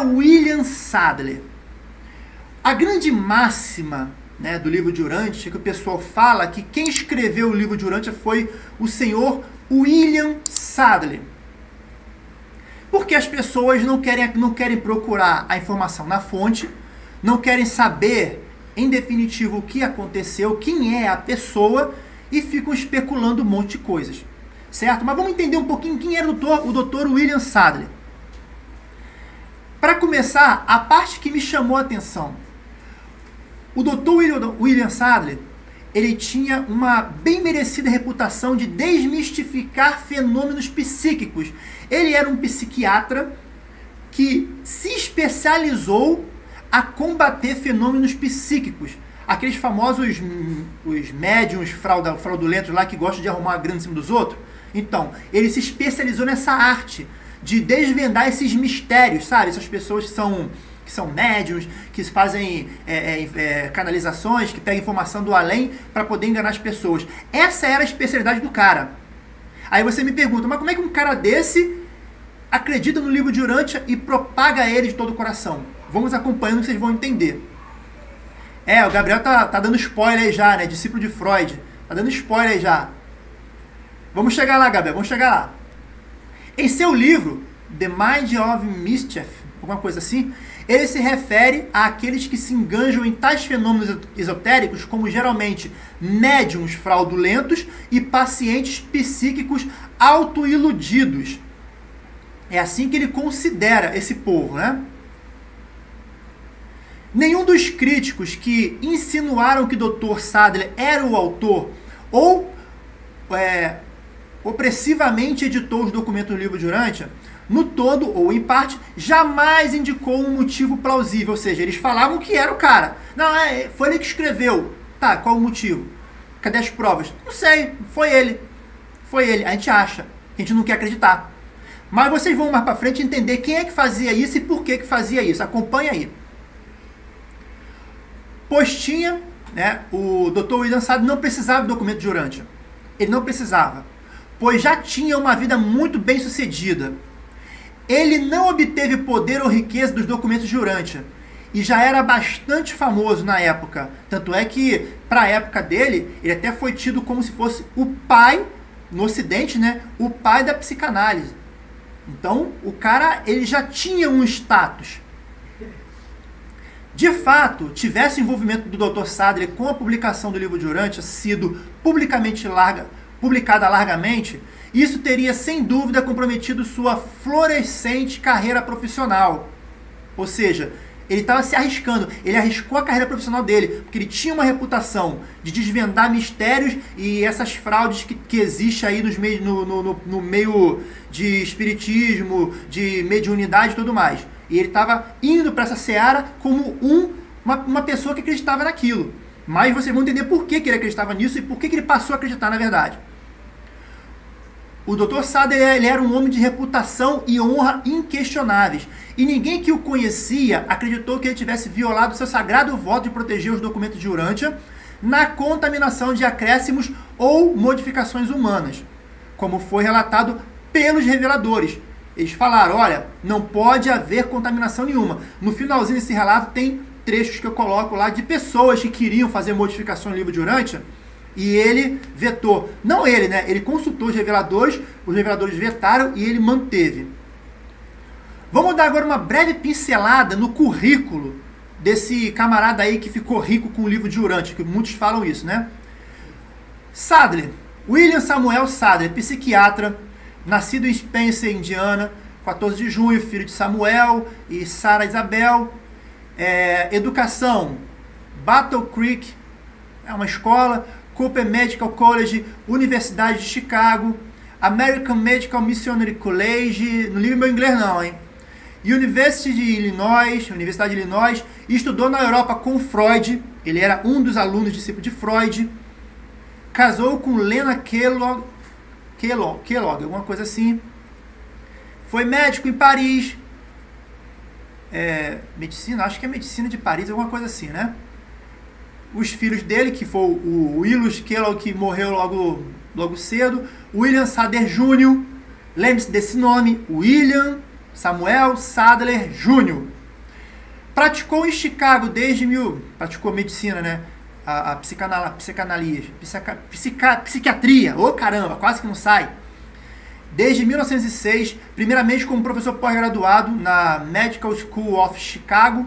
William Sadler? A grande máxima né, do livro de Urântia, que o pessoal fala que quem escreveu o livro de Urântia foi o senhor William Sadler. Porque as pessoas não querem, não querem procurar a informação na fonte, não querem saber, em definitivo, o que aconteceu, quem é a pessoa, e ficam especulando um monte de coisas. Certo? Mas vamos entender um pouquinho quem era o doutor, o doutor William Sadler. Para começar, a parte que me chamou a atenção o Dr. William Sadler, ele tinha uma bem merecida reputação de desmistificar fenômenos psíquicos. Ele era um psiquiatra que se especializou a combater fenômenos psíquicos. Aqueles famosos hum, os médiums fraudulentos lá que gostam de arrumar a grana em cima dos outros. Então, ele se especializou nessa arte de desvendar esses mistérios, sabe? Essas pessoas que são que são médiums, que fazem é, é, é, canalizações, que pegam informação do além para poder enganar as pessoas. Essa era a especialidade do cara. Aí você me pergunta, mas como é que um cara desse acredita no livro de Urântia e propaga ele de todo o coração? Vamos acompanhando que vocês vão entender. É, o Gabriel tá, tá dando spoiler aí já, né? Discípulo de Freud. Tá dando spoiler aí já. Vamos chegar lá, Gabriel, vamos chegar lá. Em seu livro, The Mind of Mischief, alguma coisa assim, ele se refere àqueles que se enganjam em tais fenômenos esotéricos como geralmente médiums fraudulentos e pacientes psíquicos autoiludidos. É assim que ele considera esse povo, né? Nenhum dos críticos que insinuaram que Dr. Sadler era o autor ou é, opressivamente editou os documentos do livro de Urântia no todo ou em parte, jamais indicou um motivo plausível. Ou seja, eles falavam que era o cara. Não, é, foi ele que escreveu. Tá, qual o motivo? Cadê as provas? Não sei, foi ele. Foi ele. A gente acha. A gente não quer acreditar. Mas vocês vão mais para frente entender quem é que fazia isso e por que que fazia isso. Acompanha aí. Pois tinha, né, o Dr. William Sade não precisava do documento de Urântia. Ele não precisava, pois já tinha uma vida muito bem sucedida ele não obteve poder ou riqueza dos documentos de Urântia e já era bastante famoso na época. Tanto é que, para a época dele, ele até foi tido como se fosse o pai, no Ocidente, né? O pai da psicanálise. Então, o cara ele já tinha um status. De fato, tivesse envolvimento do Dr. Sadler com a publicação do livro de Urântia sido publicamente larga, publicada largamente, isso teria sem dúvida comprometido sua florescente carreira profissional. Ou seja, ele estava se arriscando, ele arriscou a carreira profissional dele, porque ele tinha uma reputação de desvendar mistérios e essas fraudes que, que existem aí nos meio, no, no, no meio de espiritismo, de mediunidade e tudo mais. E ele estava indo para essa seara como um, uma, uma pessoa que acreditava naquilo. Mas vocês vão entender por que, que ele acreditava nisso e por que, que ele passou a acreditar na verdade. O Dr. Sader ele era um homem de reputação e honra inquestionáveis. E ninguém que o conhecia acreditou que ele tivesse violado seu sagrado voto de proteger os documentos de Urântia na contaminação de acréscimos ou modificações humanas, como foi relatado pelos reveladores. Eles falaram, olha, não pode haver contaminação nenhuma. No finalzinho desse relato tem trechos que eu coloco lá de pessoas que queriam fazer modificação no livro de Urântia, e ele vetou. Não ele, né? Ele consultou os reveladores, os reveladores vetaram e ele manteve. Vamos dar agora uma breve pincelada no currículo desse camarada aí que ficou rico com o livro de Urante, que muitos falam isso, né? Sadler, William Samuel Sadler, psiquiatra, nascido em Spencer, Indiana, 14 de junho, filho de Samuel e Sarah Isabel. É, educação, Battle Creek, é uma escola. Cooper Medical College, Universidade de Chicago, American Medical Missionary College, não liga meu inglês não, hein? University de Illinois, Universidade de Illinois, estudou na Europa com Freud, ele era um dos alunos discípulo de Freud, casou com Lena Kellogg, Kellogg, Kellogg alguma coisa assim, foi médico em Paris, é, medicina, acho que é medicina de Paris, alguma coisa assim, né? Os filhos dele, que foi o Willus Kellogg, que morreu logo, logo cedo, William Sader Jr., lembre-se desse nome, William Samuel Sadler Jr. Praticou em Chicago desde mil. Praticou medicina, né? A, a psicanal, psicanalista, psica, psica, psiquiatria. Ô oh, caramba, quase que não sai. Desde 1906, primeiramente como professor pós-graduado na Medical School of Chicago,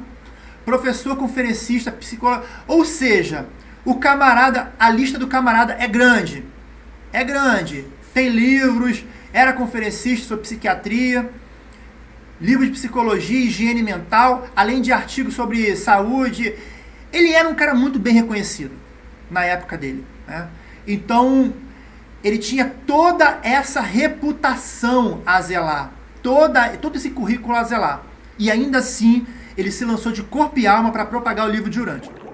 professor conferencista, psicólogo. Ou seja, o camarada, a lista do camarada é grande. É grande. Tem livros, era conferencista sobre psiquiatria livros de psicologia, higiene mental, além de artigos sobre saúde. Ele era um cara muito bem reconhecido na época dele. Né? Então, ele tinha toda essa reputação a zelar, toda, todo esse currículo a zelar. E ainda assim, ele se lançou de corpo e alma para propagar o livro de Urântia.